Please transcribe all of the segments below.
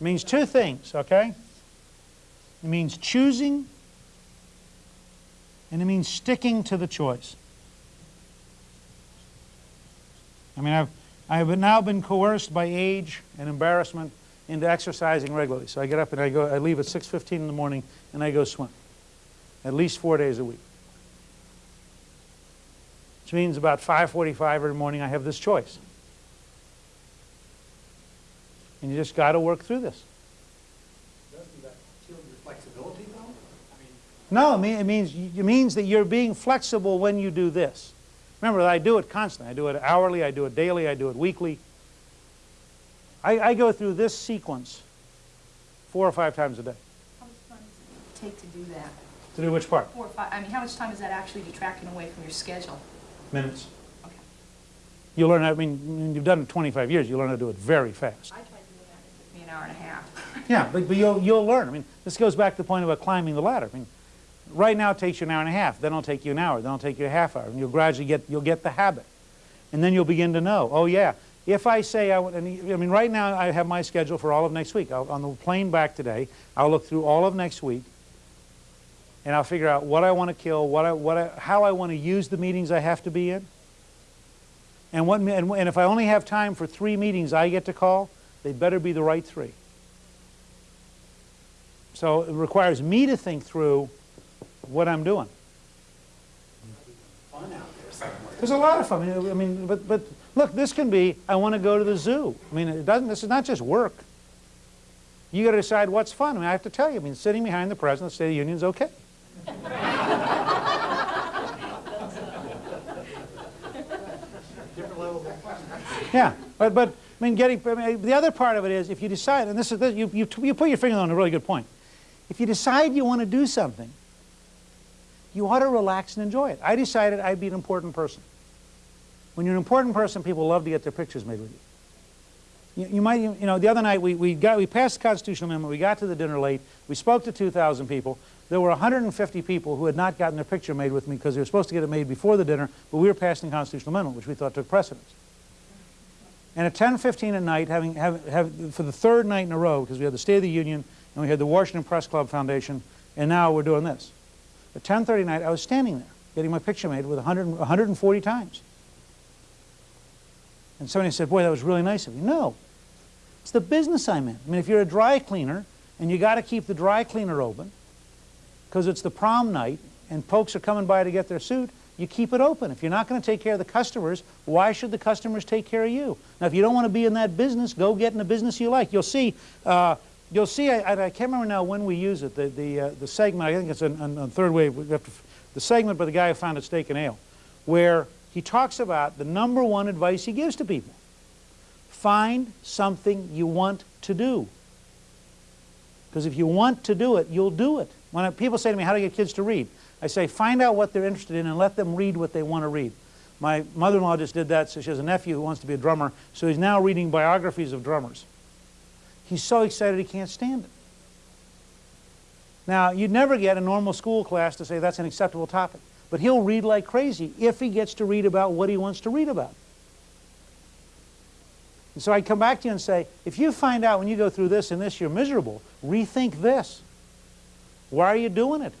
It means two things, okay? It means choosing and it means sticking to the choice. I mean, I've, I have now been coerced by age and embarrassment into exercising regularly. So I get up and I go, I leave at 6.15 in the morning and I go swim. At least four days a week. Which means about 5.45 every morning I have this choice. And you just got to work through this. Doesn't that kill your flexibility though? I mean, No, it, mean, it means it means that you're being flexible when you do this. Remember, I do it constantly. I do it hourly, I do it daily, I do it weekly. I, I go through this sequence four or five times a day. How much time does it take to do that? To do which part? Four or five, I mean, how much time is that actually detracting away from your schedule? Minutes. Okay. You learn, I mean, when you've done it 25 years, you learn how to do it very fast. An hour and a half. Yeah, but, but you'll, you'll learn. I mean, this goes back to the point about climbing the ladder. I mean, right now it takes you an hour and a half, then it'll take you an hour, then it'll take you a half hour, and you'll gradually get, you'll get the habit. And then you'll begin to know, oh yeah, if I say, I, I mean, right now I have my schedule for all of next week. I'll, on the plane back today, I'll look through all of next week, and I'll figure out what I want to kill, what I, what I, how I want to use the meetings I have to be in. And, what, and, and if I only have time for three meetings I get to call, they better be the right three. So it requires me to think through what I'm doing. fun out there somewhere. There's a lot of fun. I mean, but, but look, this can be, I want to go to the zoo. I mean, it doesn't, this is not just work. You got to decide what's fun. I mean, I have to tell you, I mean, sitting behind the President of the State of the Union is okay. Different levels of fun. Yeah, but, but I mean, getting, I mean, the other part of it is if you decide, and this is, you, you, you put your finger on a really good point. If you decide you want to do something, you ought to relax and enjoy it. I decided I'd be an important person. When you're an important person, people love to get their pictures made with you. You, you might, you know, the other night we, we, got, we passed the constitutional amendment, we got to the dinner late, we spoke to 2,000 people. There were 150 people who had not gotten their picture made with me because they were supposed to get it made before the dinner, but we were passing the constitutional amendment, which we thought took precedence. And at 10:15 at night, having, having, having, for the third night in a row, because we had the State of the Union and we had the Washington Press Club Foundation, and now we're doing this. At 10:30 at night, I was standing there getting my picture made with 100, 140 times. And somebody said, "Boy, that was really nice of you." No, it's the business I'm in. I mean, if you're a dry cleaner and you got to keep the dry cleaner open because it's the prom night and folks are coming by to get their suit, you keep it open. If you're not going to take care of the customers, why should the customers take care of you? Now, if you don't want to be in that business, go get in a business you like. You'll see, uh, you'll see, I, I can't remember now when we use it, the, the, uh, the segment, I think it's on, third wave, the segment by the guy who founded Steak and Ale, where he talks about the number one advice he gives to people. Find something you want to do. Because if you want to do it, you'll do it. When people say to me, how do I get kids to read? I say, find out what they're interested in and let them read what they want to read. My mother-in-law just did that, so she has a nephew who wants to be a drummer, so he's now reading biographies of drummers. He's so excited he can't stand it. Now, you'd never get a normal school class to say that's an acceptable topic, but he'll read like crazy if he gets to read about what he wants to read about. And so I'd come back to you and say, if you find out when you go through this and this you're miserable, rethink this. Why are you doing it?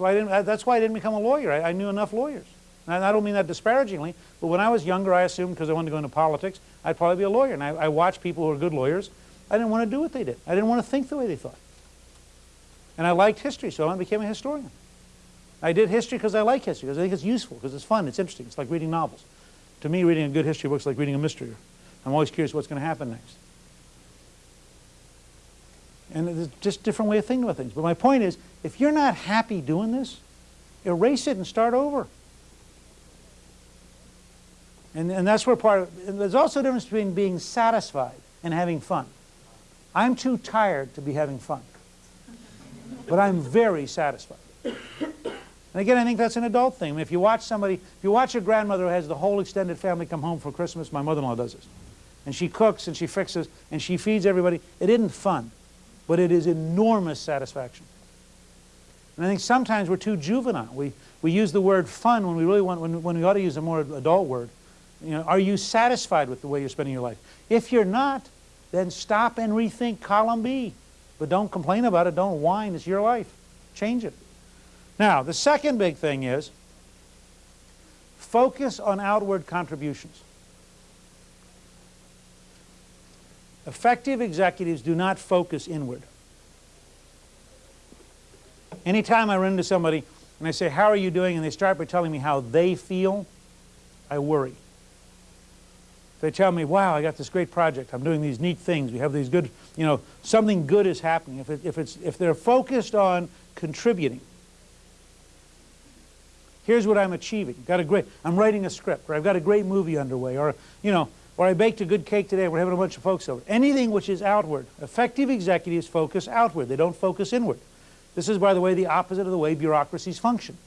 So I didn't, that's why I didn't become a lawyer. I, I knew enough lawyers. And I don't mean that disparagingly, but when I was younger, I assumed because I wanted to go into politics, I'd probably be a lawyer. And I, I watched people who were good lawyers. I didn't want to do what they did. I didn't want to think the way they thought. And I liked history, so I became a historian. I did history because I like history, because I think it's useful, because it's fun, it's interesting. It's like reading novels. To me, reading a good history book is like reading a mystery. I'm always curious what's going to happen next. And it's just a different way of thinking about things. But my point is, if you're not happy doing this, erase it and start over. And, and that's where part of, there's also a difference between being satisfied and having fun. I'm too tired to be having fun. But I'm very satisfied. And again, I think that's an adult thing. I mean, if you watch somebody, if you watch a grandmother who has the whole extended family come home for Christmas, my mother-in-law does this. And she cooks and she fixes and she feeds everybody. It isn't fun, but it is enormous satisfaction. And I think sometimes we're too juvenile. We, we use the word fun when we really want, when, when we ought to use a more adult word. You know, are you satisfied with the way you're spending your life? If you're not, then stop and rethink column B. But don't complain about it, don't whine, it's your life. Change it. Now, the second big thing is focus on outward contributions. Effective executives do not focus inward. Anytime I run into somebody and I say, how are you doing? And they start by telling me how they feel, I worry. They tell me, wow, I got this great project. I'm doing these neat things. We have these good, you know, something good is happening. If, it, if, it's, if they're focused on contributing, here's what I'm achieving. Got a great, I'm writing a script, or I've got a great movie underway, or, you know, or I baked a good cake today, we're having a bunch of folks over. Anything which is outward. Effective executives focus outward. They don't focus inward. This is, by the way, the opposite of the way bureaucracies function.